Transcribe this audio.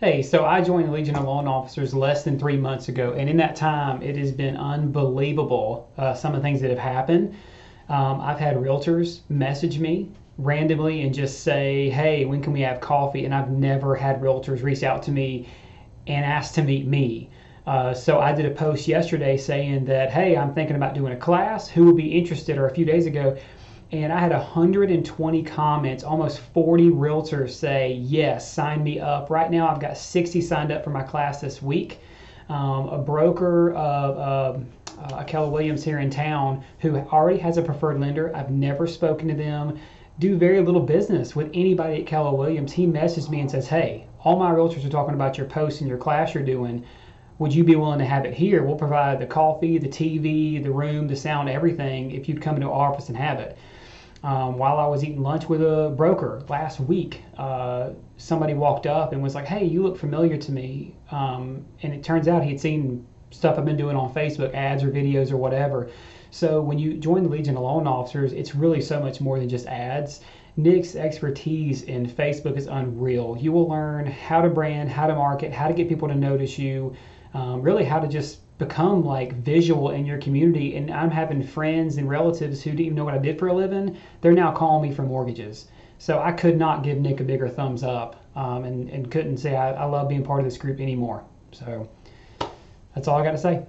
Hey, so I joined the Legion of Loan Officers less than three months ago, and in that time, it has been unbelievable uh, some of the things that have happened. Um, I've had realtors message me randomly and just say, Hey, when can we have coffee? And I've never had realtors reach out to me and ask to meet me. Uh, so I did a post yesterday saying that, Hey, I'm thinking about doing a class. Who would be interested? Or a few days ago, and I had 120 comments, almost 40 realtors say, yes, sign me up. Right now, I've got 60 signed up for my class this week. Um, a broker of uh, Keller Williams here in town who already has a preferred lender. I've never spoken to them, do very little business with anybody at Keller Williams. He messaged me and says, hey, all my realtors are talking about your post and your class you're doing. Would you be willing to have it here? We'll provide the coffee, the TV, the room, the sound, everything if you'd come into our office and have it. Um, while I was eating lunch with a broker last week, uh, somebody walked up and was like, "Hey, you look familiar to me." Um, and it turns out he had seen stuff I've been doing on Facebook, ads or videos or whatever. So when you join the Legion of Loan Officers, it's really so much more than just ads. Nick's expertise in Facebook is unreal. You will learn how to brand, how to market, how to get people to notice you, um, really how to just become like visual in your community. And I'm having friends and relatives who didn't even know what I did for a living. They're now calling me for mortgages. So I could not give Nick a bigger thumbs up um, and, and couldn't say I, I love being part of this group anymore. So that's all I got to say.